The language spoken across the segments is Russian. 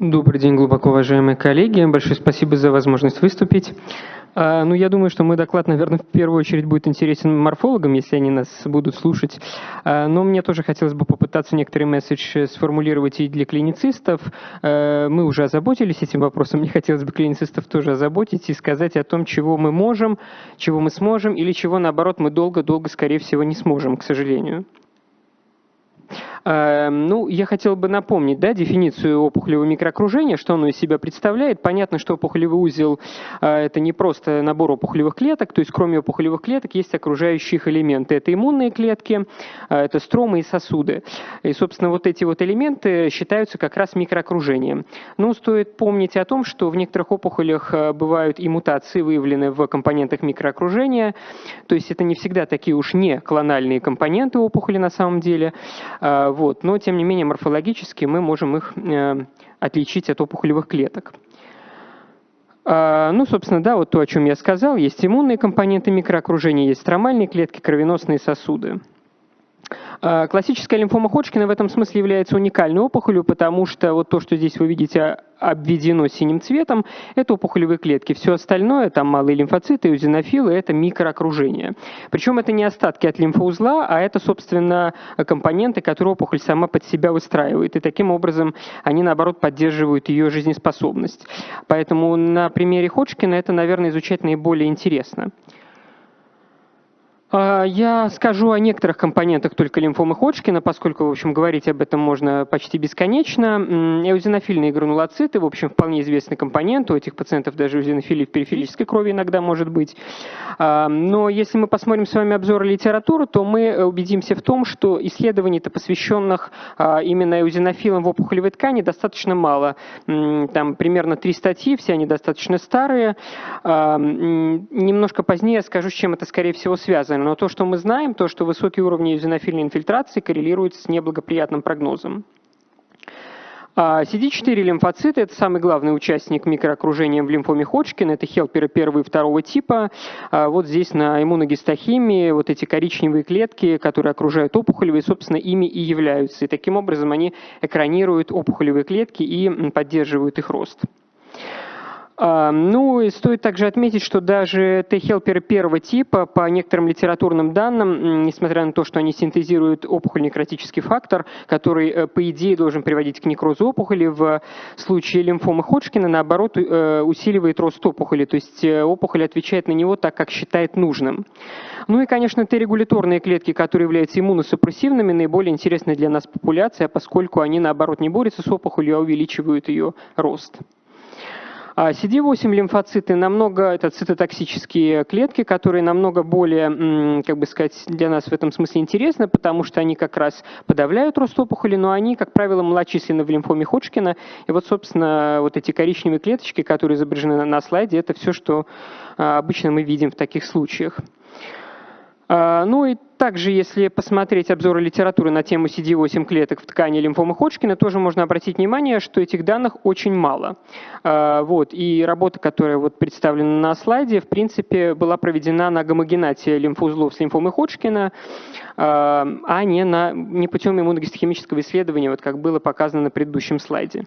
Добрый день, глубоко уважаемые коллеги. Большое спасибо за возможность выступить. А, ну, я думаю, что мой доклад, наверное, в первую очередь будет интересен морфологам, если они нас будут слушать. А, но мне тоже хотелось бы попытаться некоторый месседж сформулировать и для клиницистов. А, мы уже озаботились этим вопросом. Мне хотелось бы клиницистов тоже озаботить и сказать о том, чего мы можем, чего мы сможем, или чего, наоборот, мы долго-долго, скорее всего, не сможем, к сожалению. Эм, ну, я хотел бы напомнить да, дефиницию опухолевого микроокружения, что оно из себя представляет. Понятно, что опухолевый узел э, – это не просто набор опухолевых клеток, то есть кроме опухолевых клеток есть окружающие элементы. Это иммунные клетки, э, это стромы и сосуды. И, собственно, вот эти вот элементы считаются как раз микроокружением. Но стоит помнить о том, что в некоторых опухолях э, бывают и мутации, выявлены в компонентах микроокружения, то есть это не всегда такие уж не клональные компоненты опухоли на самом деле. Вот. Но, тем не менее, морфологически мы можем их э, отличить от опухолевых клеток. А, ну, собственно, да, вот то, о чем я сказал. Есть иммунные компоненты микроокружения, есть стромальные клетки, кровеносные сосуды. А, классическая лимфома Ходжкина в этом смысле является уникальной опухолью, потому что вот то, что здесь вы видите обведено синим цветом, это опухолевые клетки. Все остальное, там малые лимфоциты, эозинофилы, это микроокружение. Причем это не остатки от лимфоузла, а это, собственно, компоненты, которые опухоль сама под себя выстраивает. И таким образом они, наоборот, поддерживают ее жизнеспособность. Поэтому на примере Ходжкина это, наверное, изучать наиболее интересно. А, я скажу о некоторых компонентах только лимфомы Ходжкина, поскольку, в общем, говорить об этом можно почти бесконечно. Эозинофильные гранулоциты, в общем, вполне известный компонент. У этих пациентов даже эозинофилия в периферической крови иногда может быть. А, но если мы посмотрим с вами обзор литературы, то мы убедимся в том, что исследований-то посвященных а, именно эозинофилам в опухолевой ткани достаточно мало. Там примерно три статьи, все они достаточно старые. Немножко позднее я скажу, с чем это, скорее всего, связано но то, что мы знаем, то, что высокие уровни эозинофильной инфильтрации коррелируют с неблагоприятным прогнозом. CD4 а, лимфоциты – это самый главный участник микроокружения в лимфоме Ходжкина, это хелперы первого и второго типа. А, вот здесь на иммуногистохимии вот эти коричневые клетки, которые окружают опухолевые, собственно, ими и являются. И таким образом они экранируют опухолевые клетки и поддерживают их рост. А, ну и стоит также отметить, что даже Т-хелперы первого типа, по некоторым литературным данным, несмотря на то, что они синтезируют опухоль-некротический фактор, который, э, по идее, должен приводить к некрозу опухоли, в случае лимфомы Ходжкина, наоборот, э, усиливает рост опухоли, то есть э, опухоль отвечает на него так, как считает нужным. Ну и, конечно, Т-регуляторные клетки, которые являются иммуносупрессивными, наиболее интересны для нас популяция, поскольку они, наоборот, не борются с опухолью, а увеличивают ее рост. CD8 а лимфоциты намного, это цитотоксические клетки, которые намного более, как бы сказать, для нас в этом смысле интересны, потому что они как раз подавляют рост опухоли, но они, как правило, малочисленны в лимфоме Ходжкина. И вот, собственно, вот эти коричневые клеточки, которые изображены на слайде, это все, что а, обычно мы видим в таких случаях. А, ну и также, если посмотреть обзоры литературы на тему CD8 клеток в ткани лимфомы Ходжкина, тоже можно обратить внимание, что этих данных очень мало. А, вот, и работа, которая вот представлена на слайде, в принципе, была проведена на гомогенате лимфоузлов с лимфомой Ходжкина, а, а не, на, не путем иммуногистохимического исследования, вот как было показано на предыдущем слайде.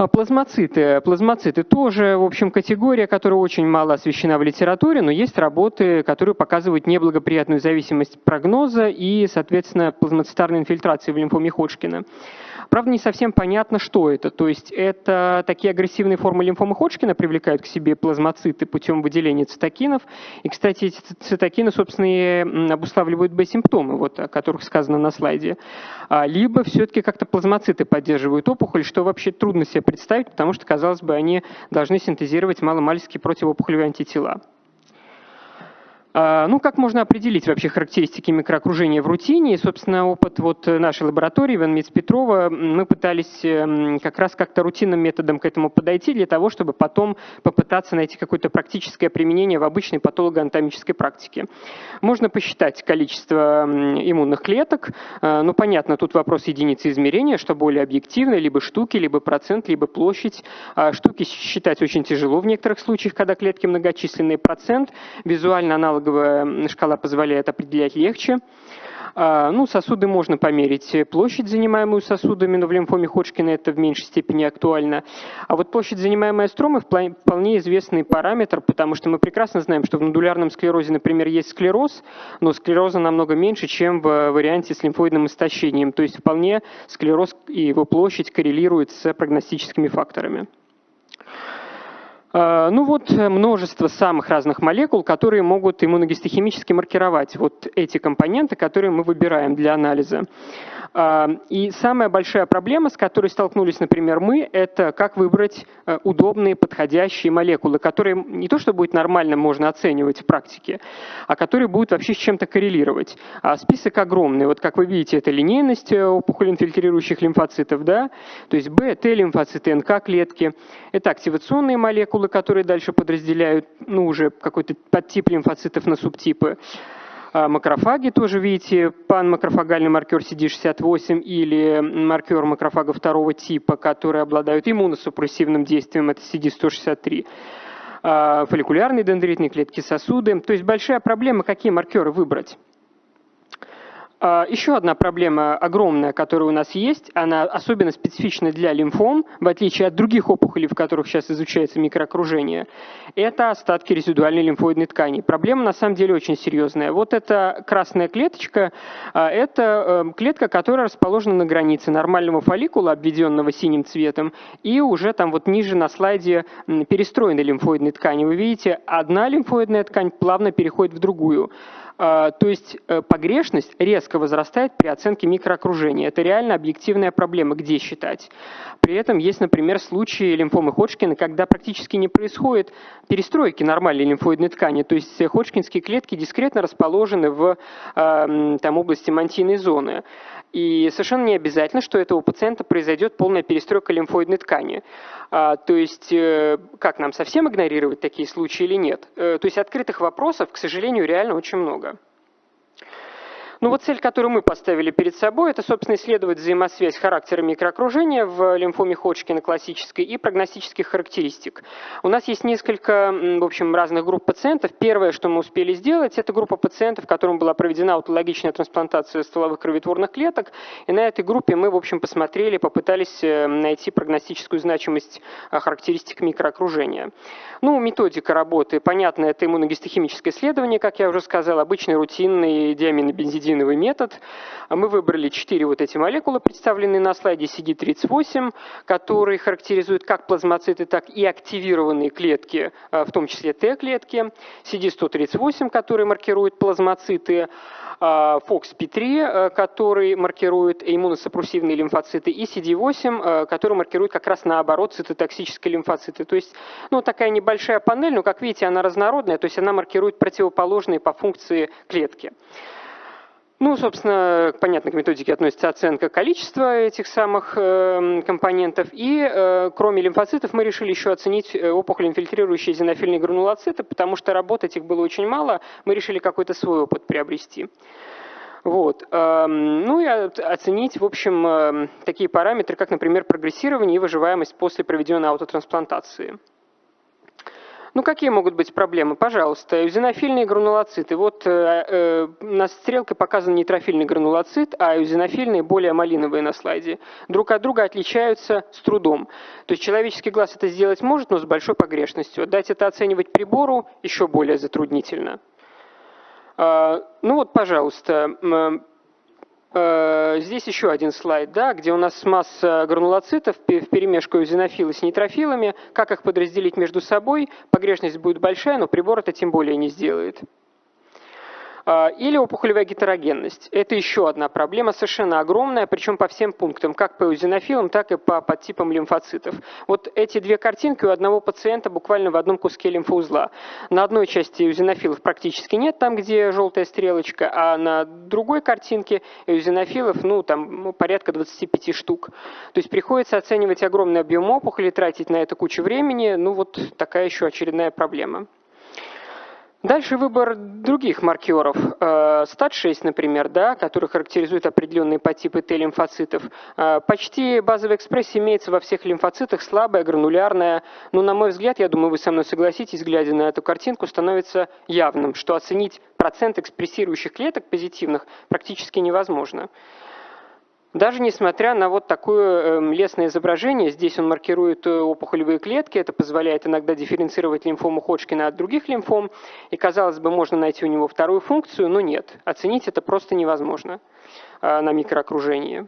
А плазмоциты. Плазмоциты тоже, в общем, категория, которая очень мало освещена в литературе, но есть работы, которые показывают неблагоприятную зависимость прогноза и, соответственно, плазмоцитарной инфильтрации в лимфоме Ходжкина. Правда, не совсем понятно, что это. То есть это такие агрессивные формы лимфомы Ходжкина привлекают к себе плазмоциты путем выделения цитокинов. И, кстати, эти цитокины, собственно, и обуславливают Б-симптомы, вот, о которых сказано на слайде. А, либо все-таки как-то плазмоциты поддерживают опухоль, что вообще трудно себе представить, потому что, казалось бы, они должны синтезировать маломальские противоопухолевые антитела. А, ну, как можно определить вообще характеристики микроокружения в рутине? И, собственно, опыт вот нашей лаборатории, Иван Петрова, мы пытались эм, как раз как-то рутинным методом к этому подойти для того, чтобы потом попытаться найти какое-то практическое применение в обычной патологоанатомической практике. Можно посчитать количество иммунных клеток. А, ну, понятно, тут вопрос единицы измерения, что более объективно, либо штуки, либо процент, либо площадь. А, штуки считать очень тяжело в некоторых случаях, когда клетки многочисленные. Процент визуально аналог аналоговая шкала позволяет определять легче. А, ну, сосуды можно померить. Площадь, занимаемую сосудами, но в лимфоме Ходжкина это в меньшей степени актуально. А вот площадь, занимаемая стромой, вполне известный параметр, потому что мы прекрасно знаем, что в нодулярном склерозе, например, есть склероз, но склероза намного меньше, чем в варианте с лимфоидным истощением. То есть вполне склероз и его площадь коррелируют с прогностическими факторами. А, ну вот э, множество самых разных молекул, которые могут иммуногистохимически маркировать вот эти компоненты, которые мы выбираем для анализа. А, и самая большая проблема, с которой столкнулись, например, мы, это как выбрать э, удобные, подходящие молекулы, которые не то, что будет нормально можно оценивать в практике, а которые будут вообще с чем-то коррелировать. А список огромный. Вот как вы видите, это линейность э, опухоль-инфильтрирующих лимфоцитов, да, то есть Б, Т лимфоциты, НК клетки. Это активационные молекулы, которые дальше подразделяют, ну, уже какой-то подтип лимфоцитов на субтипы. А, макрофаги тоже видите, панмакрофагальный маркер CD68 или маркер макрофага второго типа, которые обладают иммуносупрессивным действием, это CD163 а, фолликулярные дендритные клетки сосуды. То есть большая проблема, какие маркеры выбрать. А, еще одна проблема огромная, которая у нас есть, она особенно специфична для лимфом, в отличие от других опухолей, в которых сейчас изучается микроокружение, это остатки резидуальной лимфоидной ткани. Проблема на самом деле очень серьезная. Вот эта красная клеточка, а, это эм, клетка, которая расположена на границе нормального фолликула, обведенного синим цветом, и уже там вот ниже на слайде перестроенной лимфоидной ткани. Вы видите, одна лимфоидная ткань плавно переходит в другую. А, то есть э, погрешность резко возрастает при оценке микроокружения. Это реально объективная проблема, где считать. При этом есть, например, случаи лимфомы Ходжкина, когда практически не происходит перестройки нормальной лимфоидной ткани. То есть ходжкинские клетки дискретно расположены в а, там, области мантийной зоны. И совершенно не обязательно, что у этого пациента произойдет полная перестройка лимфоидной ткани. А, то есть, э, как нам совсем игнорировать такие случаи или нет? Э, то есть открытых вопросов, к сожалению, реально очень много. Ну вот цель, которую мы поставили перед собой, это, собственно, исследовать взаимосвязь характера микроокружения в лимфоме Ходжкина классической и прогностических характеристик. У нас есть несколько, в общем, разных групп пациентов. Первое, что мы успели сделать, это группа пациентов, которым была проведена аутологичная трансплантация стволовых кроветворных клеток. И на этой группе мы, в общем, посмотрели, попытались э, найти прогностическую значимость э, характеристик микроокружения. Ну, методика работы, понятно, это иммуногистохимическое исследование, как я уже сказал, обычный рутинный диаминобензидиновый метод. Мы выбрали четыре вот эти молекулы, представленные на слайде CD38, которые характеризуют как плазмоциты, так и активированные клетки, а, в том числе Т-клетки. CD138, который маркирует плазмоциты, FOXP3, а, который маркирует иммуносупрессивные лимфоциты, и CD8, а, который маркирует как раз наоборот цитотоксические лимфоциты. То есть ну, такая небольшая большая панель, но, как видите, она разнородная, то есть она маркирует противоположные по функции клетки. Ну, собственно, понятно, к методике относится оценка количества этих самых э, компонентов. И э, кроме лимфоцитов мы решили еще оценить э, опухоль, инфильтрирующие зенофильные гранулоциты, потому что работать их было очень мало. Мы решили какой-то свой опыт приобрести. Вот. Эм, ну и оценить, в общем, эм, такие параметры, как, например, прогрессирование и выживаемость после проведенной аутотрансплантации. Ну, какие могут быть проблемы? Пожалуйста, эузинофильные гранулоциты. Вот э, э, на стрелке показан нейтрофильный гранулоцит, а эузинофильные более малиновые на слайде. Друг от друга отличаются с трудом. То есть человеческий глаз это сделать может, но с большой погрешностью. Дать это оценивать прибору еще более затруднительно. Э, ну вот, пожалуйста, здесь еще один слайд, да, где у нас масса гранулоцитов в перемешку зенофилы с нейтрофилами. Как их подразделить между собой? Погрешность будет большая, но прибор это тем более не сделает. А, или опухолевая гетерогенность. Это еще одна проблема, совершенно огромная, причем по всем пунктам, как по эозинофилам, так и по подтипам лимфоцитов. Вот эти две картинки у одного пациента буквально в одном куске лимфоузла. На одной части эозинофилов практически нет, там, где желтая стрелочка, а на другой картинке эозинофилов, ну, там, ну, порядка 25 штук. То есть приходится оценивать огромный объем опухоли, тратить на это кучу времени, ну, вот такая еще очередная проблема. Дальше выбор других маркеров. Э, СТАТ-6, например, да, который характеризует определенные подтипы Т-лимфоцитов. Э, почти базовая экспрессия имеется во всех лимфоцитах, слабая, гранулярная. Но, на мой взгляд, я думаю, вы со мной согласитесь, глядя на эту картинку, становится явным, что оценить процент экспрессирующих клеток позитивных практически невозможно. Даже несмотря на вот такое эм, лесное изображение, здесь он маркирует э, опухолевые клетки, это позволяет иногда дифференцировать лимфому Ходжкина от других лимфом, и, казалось бы, можно найти у него вторую функцию, но нет, оценить это просто невозможно э, на микроокружении.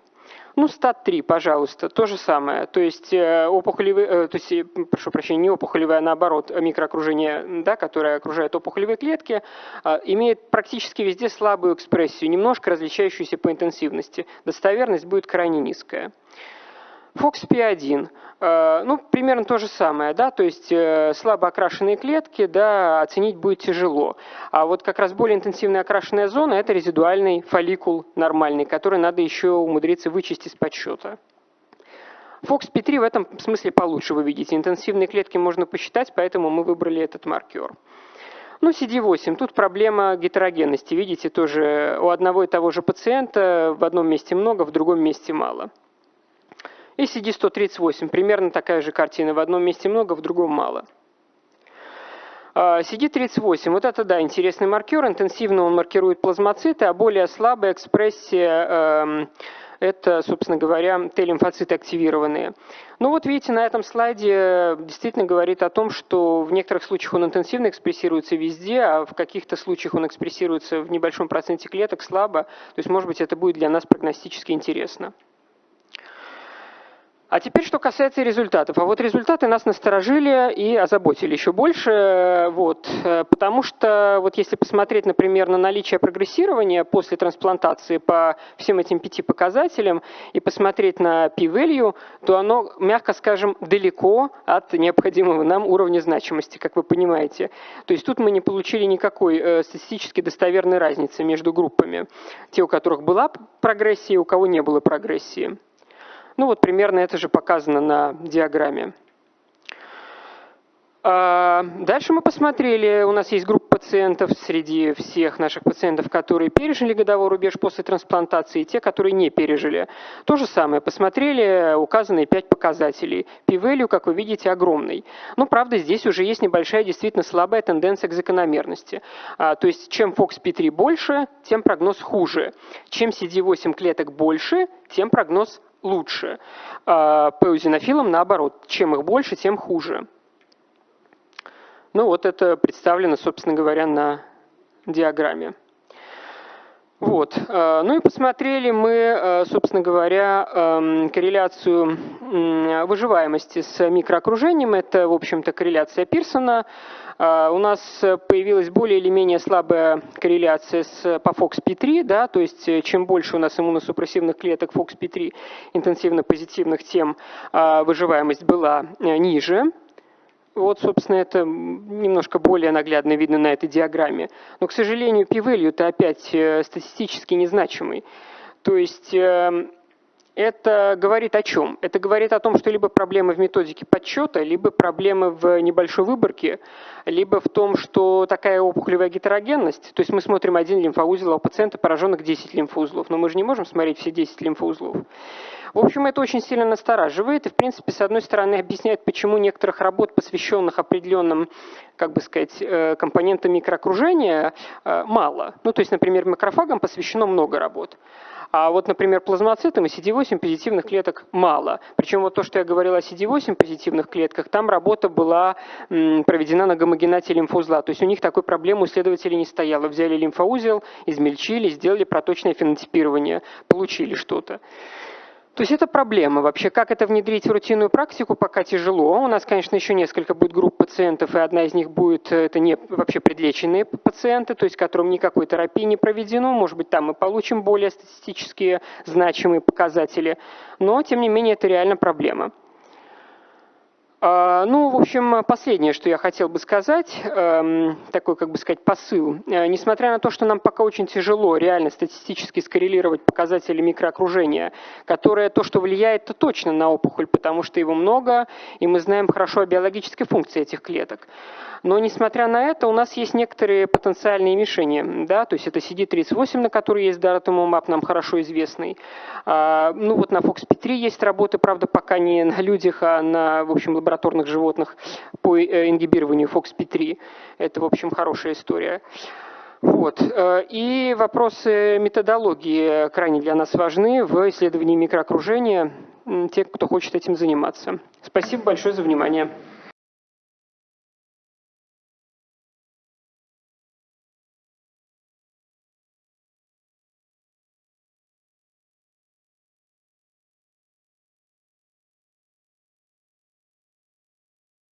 Ну, стат-3, пожалуйста, то же самое. То есть э, опухолевые, э, то есть, прошу прощения, не опухолевое, а наоборот, микроокружение, да, которое окружает опухолевые клетки, э, имеет практически везде слабую экспрессию, немножко различающуюся по интенсивности. Достоверность будет крайне низкая. FOXP1, э, ну, примерно то же самое, да, то есть э, слабо окрашенные клетки, да, оценить будет тяжело. А вот как раз более интенсивная окрашенная зона – это резидуальный фолликул нормальный, который надо еще умудриться вычесть из подсчета. FOXP3 в этом смысле получше, вы видите. Интенсивные клетки можно посчитать, поэтому мы выбрали этот маркер. Ну, CD8, тут проблема гетерогенности. Видите, тоже у одного и того же пациента в одном месте много, в другом месте мало. И CD138, примерно такая же картина. В одном месте много, в другом мало. CD38, вот это, да, интересный маркер. Интенсивно он маркирует плазмоциты, а более слабая экспрессия эм, это, собственно говоря, Т-лимфоциты активированные. Ну вот видите, на этом слайде действительно говорит о том, что в некоторых случаях он интенсивно экспрессируется везде, а в каких-то случаях он экспрессируется в небольшом проценте клеток слабо. То есть, может быть, это будет для нас прогностически интересно. А теперь, что касается результатов. А вот результаты нас насторожили и озаботили еще больше, вот, потому что вот если посмотреть, например, на наличие прогрессирования после трансплантации по всем этим пяти показателям и посмотреть на p-value, то оно, мягко скажем, далеко от необходимого нам уровня значимости, как вы понимаете. То есть тут мы не получили никакой э, статистически достоверной разницы между группами. Те, у которых была прогрессия, у кого не было прогрессии. Ну вот примерно это же показано на диаграмме. А, дальше мы посмотрели, у нас есть группа пациентов среди всех наших пациентов, которые пережили годовой рубеж после трансплантации, и те, которые не пережили. То же самое, посмотрели указанные пять показателей. P-value, как вы видите, огромный. Но, правда, здесь уже есть небольшая, действительно слабая тенденция к закономерности. А, то есть, чем FOXP3 больше, тем прогноз хуже. Чем CD8 клеток больше, тем прогноз лучше. А по эузинофилам наоборот, чем их больше, тем хуже. Ну вот это представлено, собственно говоря, на диаграмме. Вот. Э, ну и посмотрели мы, э, собственно говоря, эм, корреляцию выживаемости с микроокружением. Это, в общем-то, корреляция Пирсона. Э, у нас появилась более или менее слабая корреляция с, по FOXP3, да, то есть чем больше у нас иммуносупрессивных клеток FOXP3 интенсивно позитивных, тем выживаемость была ниже. Вот, собственно, это немножко более наглядно видно на этой диаграмме. Но, к сожалению, p-value это опять э, статистически незначимый. То есть эм, это говорит о чем? Это говорит о том, что либо проблемы в методике подсчета, либо проблемы в небольшой выборке, либо в том, что такая опухолевая гетерогенность. То есть мы смотрим один лимфоузел, а у пациента пораженных 10 лимфоузлов, но мы же не можем смотреть все 10 лимфоузлов. В общем, это очень сильно настораживает и, в принципе, с одной стороны, объясняет, почему некоторых работ, посвященных определенным, как бы сказать, э, компонентам микроокружения, э, мало. Ну, то есть, например, макрофагам посвящено много работ. А вот, например, плазмоцитам и CD8 позитивных клеток мало. Причем вот то, что я говорил о CD8 позитивных клетках, там работа была проведена на гомогенате лимфоузла. То есть у них такой проблемы у исследователей не стояло. Взяли лимфоузел, измельчили, сделали проточное фенотипирование, получили что-то. То есть это проблема вообще. Как это внедрить в рутинную практику, пока тяжело. У нас, конечно, еще несколько будет групп пациентов, и одна из них будет, э, это не вообще предлеченные пациенты, то есть которым никакой терапии не проведено. Может быть, там мы получим более статистически значимые показатели. Но, тем не менее, это реально проблема. А, ну, в общем, последнее, что я хотел бы сказать, эм, такой, как бы сказать, посыл. Э, несмотря на то, что нам пока очень тяжело реально статистически скоррелировать показатели микроокружения, которое то, что влияет, то точно на опухоль, потому что его много, и мы знаем хорошо о биологической функции этих клеток. Но, несмотря на это, у нас есть некоторые потенциальные мишени. Да? То есть это CD38, на который есть Daratumumab, нам хорошо известный. А, ну вот на FOXP3 есть работы, правда, пока не на людях, а на, в общем, лабораторных животных по э, ингибированию FOXP3. Это, в общем, хорошая история. Вот. Э, и вопросы методологии крайне для нас важны в исследовании микроокружения, те, кто хочет этим заниматься. Спасибо большое за внимание.